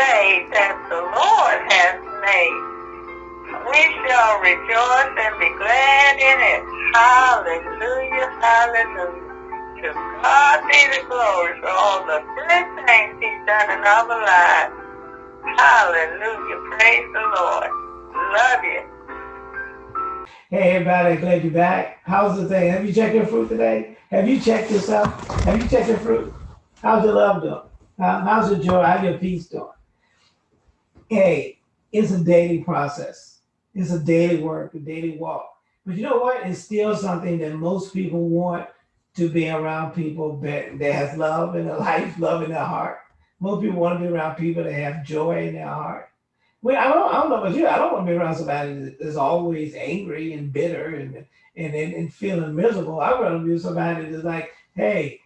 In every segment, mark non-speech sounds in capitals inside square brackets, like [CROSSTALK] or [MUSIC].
day that the Lord has made. We shall rejoice and be glad in it. Hallelujah, hallelujah. To God be the glory for all the good things he's done in our lives. Hallelujah, praise the Lord. Love you. Hey everybody, glad you're back. How's the thing? Have you checked your fruit today? Have you checked yourself? Have you checked your fruit? How's your love doing? How, how's your joy? How's your peace doing? Hey, it's a daily process. It's a daily work, a daily walk. But you know what? It's still something that most people want to be around people that, that has love in their [LAUGHS] life, love in their heart. Most people want to be around people that have joy in their heart. Well, I don't, I don't know about you. I don't want to be around somebody that's always angry and bitter and and, and, and feeling miserable. I want to be somebody that's like, hey,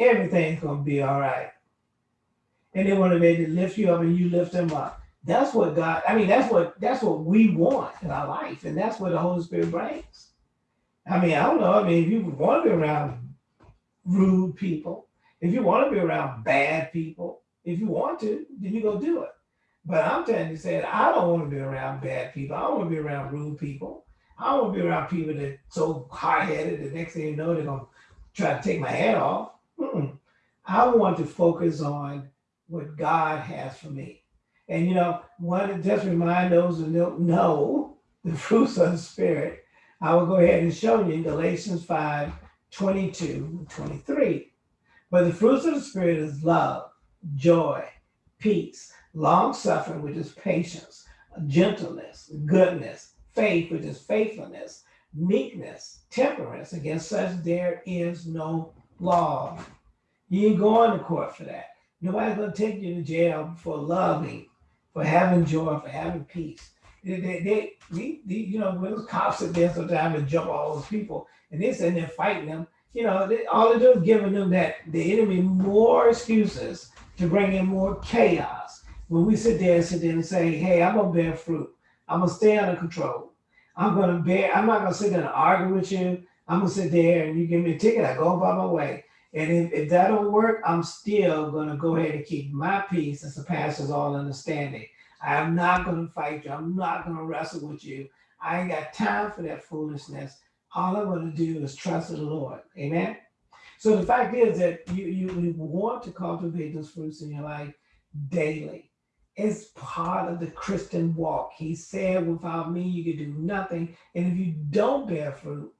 everything's gonna be all right and they want to be able to lift you up and you lift them up. That's what God, I mean, that's what that's what we want in our life, and that's what the Holy Spirit brings. I mean, I don't know. I mean, if you want to be around rude people, if you want to be around bad people, if you want to, then you go do it. But I'm telling you, saying I don't want to be around bad people. I don't want to be around rude people. I don't want to be around people that so hard headed. The next thing you know, they're gonna try to take my head off. Mm-mm. I want to focus on what God has for me. And you know, to just remind those who don't know the [LAUGHS] fruits of the Spirit, I will go ahead and show you in Galatians 5 22 23. But the fruits of the Spirit is love, joy, peace, long suffering, which is patience, gentleness, goodness, faith, which is faithfulness, meekness, temperance. Against such there is no law. You ain't going to court for that. Nobody's going to take you to jail for loving, for having joy, for having peace. They, they, they, they, you know, when those cops sit there sometimes and jump all those people, and they're sitting there fighting them, you know, they, all they do is giving them that the enemy more excuses to bring in more chaos. When we sit there and sit there and say, hey, I'm gonna bear fruit. I'm gonna stay under control. I'm gonna bear, I'm not gonna sit there and argue with you. I'm gonna sit there and you give me a ticket, I go by my way. And if, if that don't work, I'm still going to go ahead and keep my peace that surpasses all understanding. I'm not going to fight you. I'm not going to wrestle with you. I ain't got time for that foolishness. All I'm going to do is trust the Lord. Amen. So the fact is that you, you, you want to cultivate those fruits in your life daily. It's part of the Christian walk. He said, without me, you can do nothing. And if you don't bear fruit,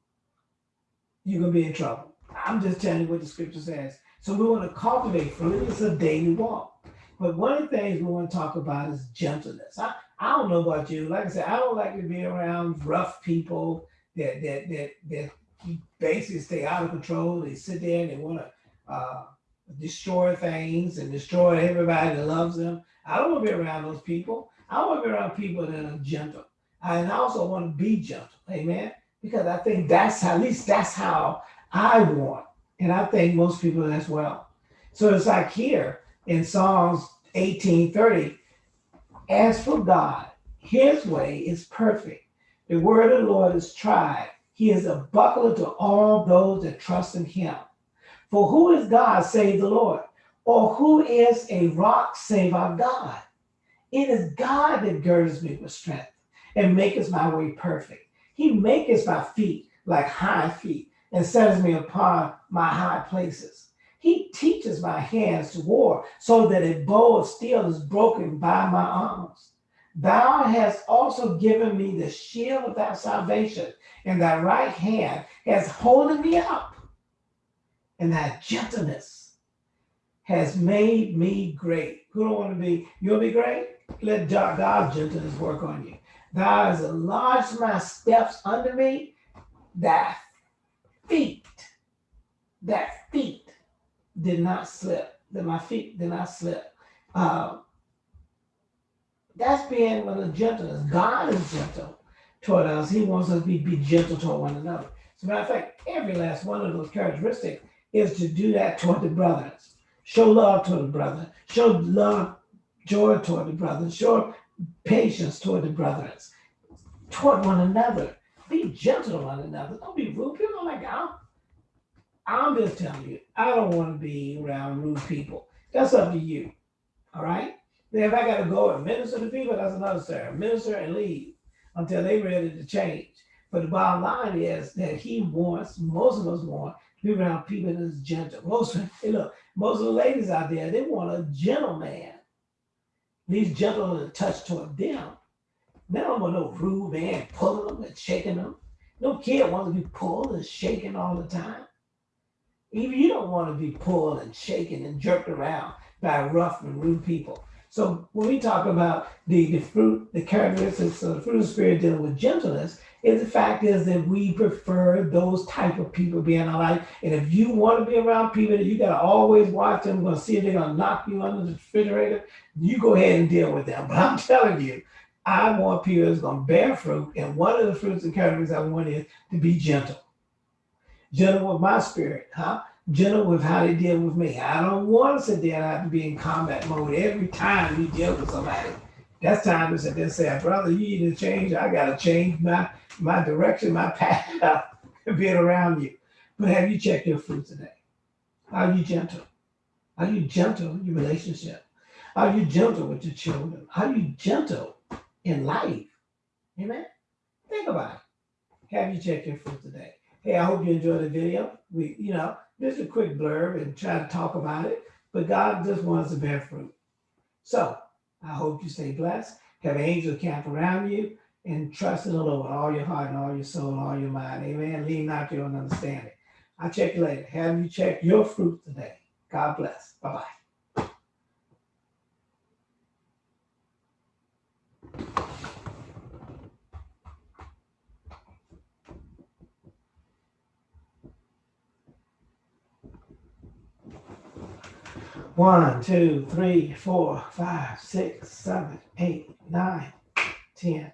you're going to be in trouble. I'm just telling you what the scripture says. So we want to cultivate fruit. It's a daily walk. But one of the things we want to talk about is gentleness. I, I don't know about you. Like I said, I don't like to be around rough people that that that that basically stay out of control. They sit there and they want to uh, destroy things and destroy everybody that loves them. I don't want to be around those people. I want to be around people that are gentle. And I also want to be gentle. Amen. Because I think that's at least that's how I want. And I think most people as well. So it's like here in Psalms 1830, as for God, his way is perfect. The word of the Lord is tried. He is a buckler to all those that trust in him. For who is God save the Lord? Or who is a rock save our God? It is God that girds me with strength and maketh my way perfect. He maketh my feet like high feet and setteth me upon my high places. He teaches my hands to war so that a bow of steel is broken by my arms. Thou hast also given me the shield of thy salvation, and thy right hand has holding me up, and thy gentleness has made me great. Who don't want to be? You'll be great? Let God's gentleness work on you. Thou hast enlarged my steps under me, thy feet, that feet did not slip, that my feet did not slip. Uh, that's being with a gentleness. God is gentle toward us. He wants us to be, be gentle toward one another. As a matter of fact, every last one of those characteristics is to do that toward the brothers. Show love toward the brother. Show love, joy toward the brothers. Show patience toward the brothers. Toward one another. Be gentle to one another. Don't be rude. People are like, I'm, I'm just telling you, I don't want to be around rude people. That's up to you. All right. Then if I got to go and minister to people, that's another story. Minister and leave until they ready to change. But the bottom line is that he wants, most of us want, to be around people that's gentle. Most, hey, look, most of the ladies out there, they want a gentleman. These gentle to touch toward them. They don't want no rude man pulling them and shaking them. No kid wants to be pulled and shaken all the time. Even you don't want to be pulled and shaken and jerked around by rough and rude people. So when we talk about the, the fruit, the characteristics of the fruit of the spirit dealing with gentleness, is the fact is that we prefer those type of people being in our life. And if you want to be around people that you gotta always watch them, gonna see if they're gonna knock you under the refrigerator, you go ahead and deal with them. But [LAUGHS] I'm telling you, I want people that's gonna bear fruit, and one of the fruits and characteristics I want is to be gentle. Gentle with my spirit, huh? Gentle with how they deal with me. I don't want to sit there and have to be in combat mode every time you deal with somebody. That's time to sit there and say, brother, you need to change. I gotta change my my direction, my path, [LAUGHS] being around you. But have you checked your fruit today? Are you gentle? Are you gentle in your relationship? Are you gentle with your children? Are you gentle in life? Amen. Think about it. Have you checked your fruit today? Hey, I hope you enjoyed the video. We, you know, just a quick blurb and try to talk about it, but God just wants to bear fruit. So I hope you stay blessed. Have angels camp around you and trust in the Lord with all your heart and all your soul and all your mind. Amen. Lean not to your own understanding. I'll check you later. Have you check your fruit today? God bless. Bye bye One, two, three, four, five, six, seven, eight, nine, ten.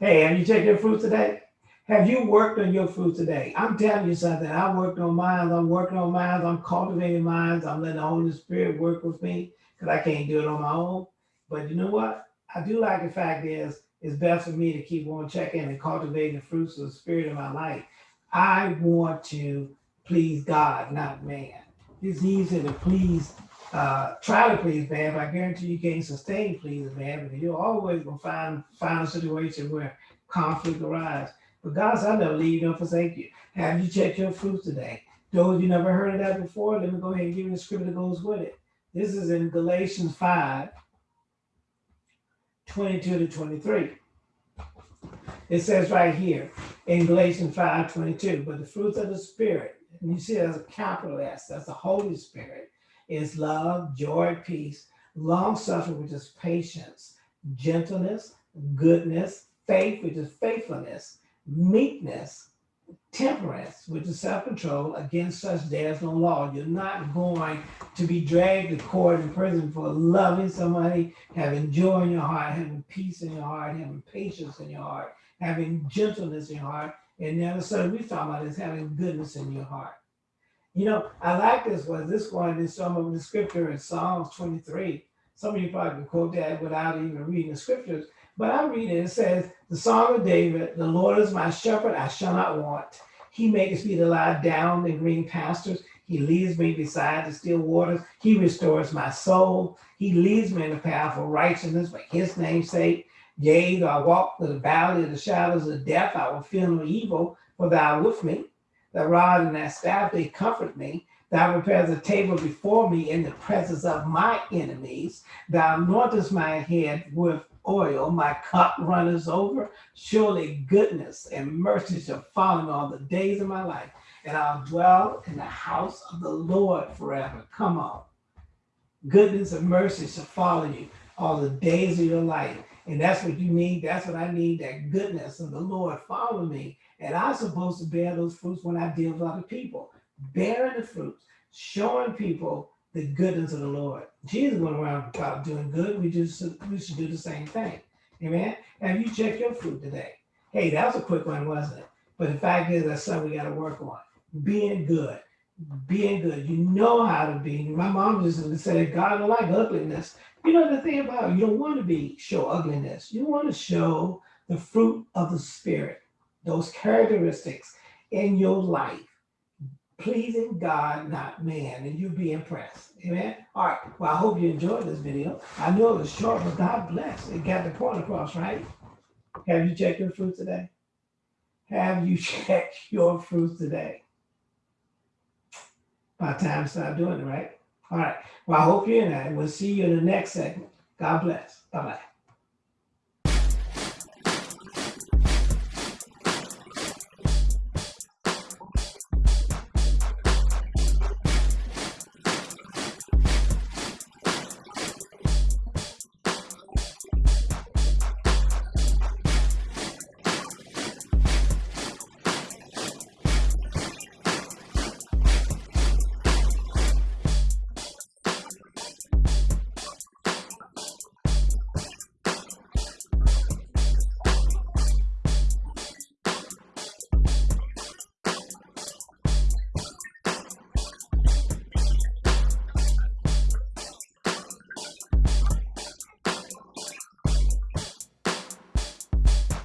Hey, have you checked your fruit today? Have you worked on your fruit today? I'm telling you something. I worked on mine. I'm working on mine. I'm cultivating mine. I'm letting the Holy Spirit work with me because I can't do it on my own. But you know what? I do like the fact is it's best for me to keep on checking and cultivating the fruits of the Spirit in my life. I want to please God, not man. It's easy to please uh, try to please man, but I guarantee you can't sustain pleasing man because you're always gonna find find a situation where conflict arises. But God said, I'll never leave you nor forsake you. Have you checked your fruit today? Those you never heard of that before, let me go ahead and give you the scripture that goes with it. This is in Galatians 5, 22 to 23. It says right here in Galatians 5, 22, but the fruits of the Spirit, and you see that's a capital S, that's the Holy Spirit is love, joy, peace, long suffering, which is patience, gentleness, goodness, faith, which is faithfulness, meekness, temperance, which is self-control. Against such there is no law. You're not going to be dragged to court in prison for loving somebody, having joy in your heart, having peace in your heart, having patience in your heart, having gentleness in your heart. And the other side we talk about is having goodness in your heart. You know, I like this one. This one is some of the scripture in Psalms 23. Some of you probably can quote that without even reading the scriptures. But I read it. It says, The Song of David, the Lord is my shepherd, I shall not want. He makes me to lie down in green pastures. He leads me beside the still waters. He restores my soul. He leads me in the path of righteousness for his name's sake. Yea, though I walk through the valley of the shadows of death, I will fear no evil, for thou art with me. That rod and that staff, they comfort me. Thou prepares a table before me in the presence of my enemies. Thou anointest my head with oil, my cup runneth over. Surely goodness and mercy shall follow me all the days of my life, and I'll dwell in the house of the Lord forever. Come on. Goodness and mercy shall follow you all the days of your life. And that's what you need. That's what I need. That goodness of the Lord follow me and I'm supposed to bear those fruits when I deal with other people, bearing the fruits, showing people the goodness of the Lord. Jesus went around about doing good. We just we should do the same thing. Amen. Have you checked your fruit today? Hey, that was a quick one, wasn't it? But the fact is that's something we got to work on. Being good. Being good. You know how to be. My mom just said God don't like ugliness. You know the thing about it, you don't want to be show ugliness. You want to show the fruit of the spirit those characteristics in your life, pleasing God, not man, and you'll be impressed. Amen. All right. Well, I hope you enjoyed this video. I know it was short, but God bless. It got the point across, right? Have you checked your fruit today? Have you [LAUGHS] checked your fruit today? By time to start doing it, right? All right. Well, I hope you're in that. We'll see you in the next segment. God bless. Bye bye.